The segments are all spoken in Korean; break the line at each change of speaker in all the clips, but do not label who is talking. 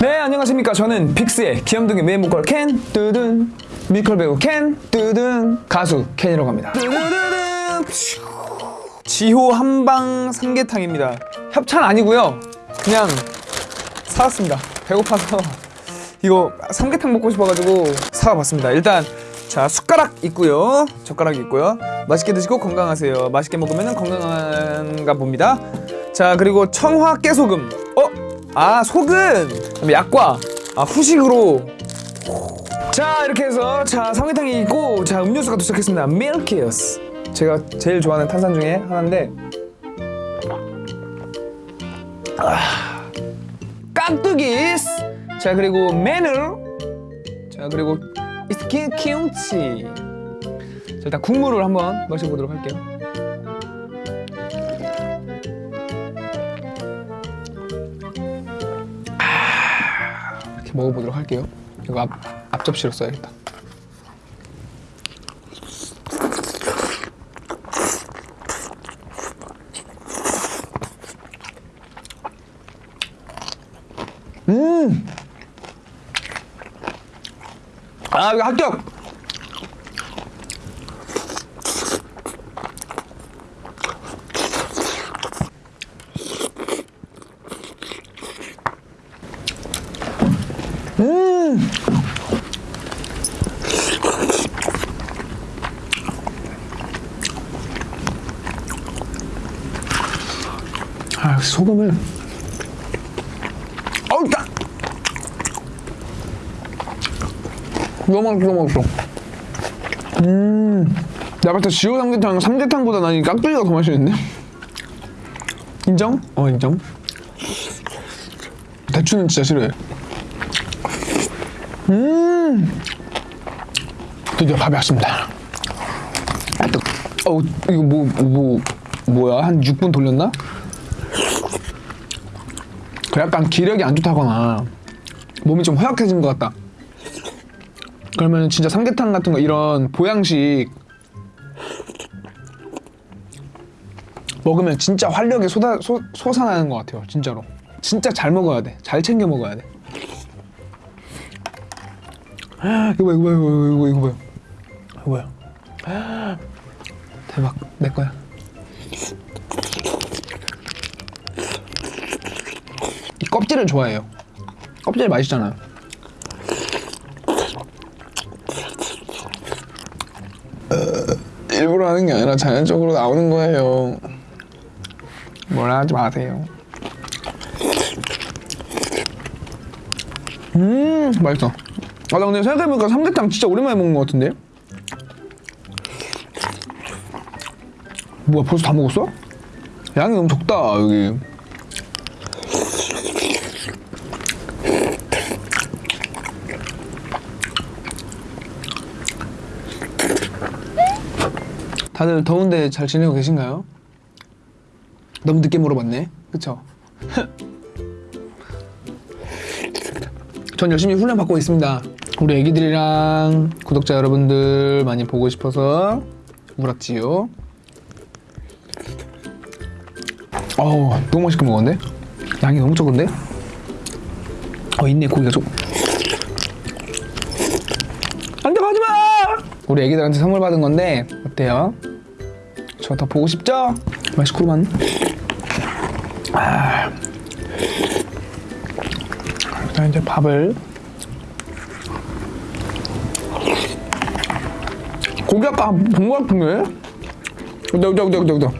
네 안녕하십니까. 저는 빅스의 귀염둥이 메인 보컬 켄 뚜둔 뮤지컬 배우 켄 뚜둔 가수 켄이라고 합니다. 뚜두두둔. 지호 한방 삼계탕입니다. 협찬 아니고요. 그냥 사왔습니다. 배고파서 이거 삼계탕 먹고 싶어가지고 사와봤습니다. 일단 자 숟가락 있고요. 젓가락 있고요. 맛있게 드시고 건강하세요. 맛있게 먹으면 건강한가 봅니다. 자 그리고 청화 깨소금. 어? 아 그다음에 약과 아 후식으로. 자 이렇게 해서 자 삼계탕이 있고 자 음료수가 도착했습니다. 밀키스. 제가 제일 좋아하는 탄산 중에 하나인데. 아, 깍두기스 자 그리고 마늘 자 그리고 스킨 김치. 자 일단 국물을 한번 마셔보도록 할게요 먹어보도록 할게요 이거 앞, 앞접시로 써야겠다 음! 아 이거 합격! 아 소금을. 어우 딱 너무 맛있어 너무 맛있어. 음. 내가 봤을 때 지호 삼계탕 삼계탕보다 난이 깍두기가 더 맛있는데? 인정? 어 인정. 대추는 진짜 싫어해. 음. 드디어 밥이 왔습니다. 어우 이거 뭐 뭐 뭐야? 한 6분 돌렸나? 그 약간 기력이 안 좋다거나 몸이 좀 허약해진 것 같다. 그러면 진짜 삼계탕 같은 거 이런 보양식 먹으면 진짜 활력이 쏟아, 솟, 솟아나는 것 같아요 진짜로. 진짜 잘 먹어야 돼잘 챙겨 먹어야 돼. 이거 봐 이거 봐 이거 봐 이거, 이거 봐요 이거 봐요 대박. 내 거야 껍질을 좋아해요. 껍질 맛있잖아요. 일부러 하는 게 아니라 자연적으로 나오는 거예요. 뭐라 하지 마세요. 음 맛있어. 아나 근데 생각해보니까 삼계탕 진짜 오랜만에 먹는 것 같은데? 뭐야 벌써 다 먹었어? 양이 너무 적다 여기 다들 더운데 잘 지내고 계신가요? 너무 늦게 물어봤네 그쵸? 전 열심히 훈련 받고 있습니다 우리 애기들이랑 구독자 여러분들 많이 보고 싶어서 물었지요 어우 너무 맛있게 먹었는데? 양이 너무 적은데? 어 있네 고기가 좀 안돼 가지마 우리 애기들한테 선물 받은 건데 어때요? 저 더 보고 싶죠? 맛있구만 아. 일단 이제 밥을 고기 아까 본것 같은데? 여기 여기 여기 여기 여기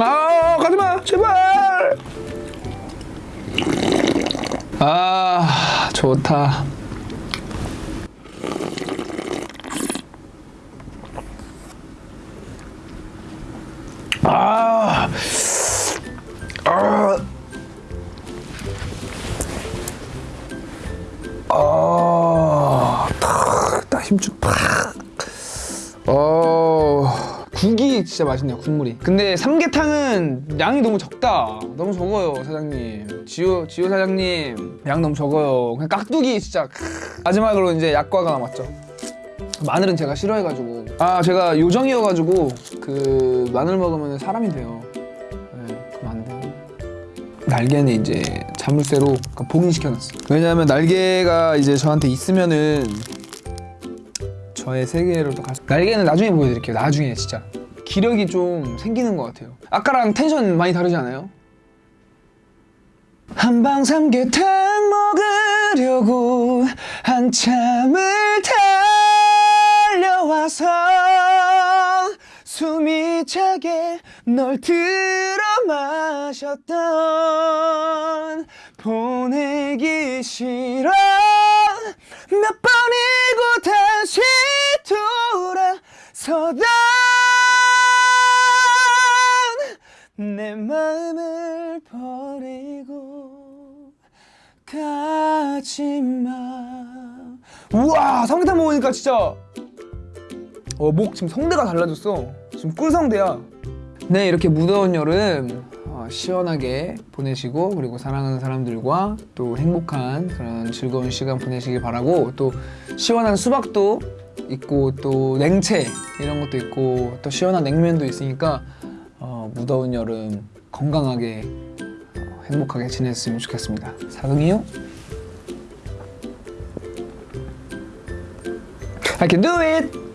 아 가지마 제발 아 좋다 아, 탁, 딱 힘쭉 팍. 어, 국이 진짜 맛있네요, 국물이. 근데 삼계탕은 양이 너무 적다. 너무 적어요, 사장님. 지호, 지호 사장님, 양 너무 적어요. 그냥 깍두기 진짜. 크. 마지막으로 이제 약과가 남았죠. 마늘은 제가 싫어해가지고 아 제가 요정이어가지고 그 마늘 먹으면 사람이 돼요 날개는 이제 자물쇠로 그러니까 봉인시켜놨어. 왜냐하면 날개가 이제 저한테 있으면은 저의 세계로 또 가. 날개는 나중에 보여드릴게요. 나중에 진짜 기력이 좀 생기는 것 같아요. 아까랑 텐션 많이 다르지 않아요? 한방 삼계탕 먹으려고 한참을 달려와서 숨이 차게 널 들어 마셨던 보내기 싫어. 몇 번이고 다시 돌아서던 내 마음을 버리고 가지마. 우와 삼계탕 먹으니까 진짜. 어, 목 지금 성대가 달라졌어 지금 꿀성대야 네 이렇게 무더운 여름 어, 시원하게 보내시고 그리고 사랑하는 사람들과 또 행복한 그런 즐거운 시간 보내시길 바라고 또 시원한 수박도 있고 또 냉채 이런 것도 있고 또 시원한 냉면도 있으니까 어, 무더운 여름 건강하게 어, 행복하게 지냈으면 좋겠습니다. 사랑해요. I can do it.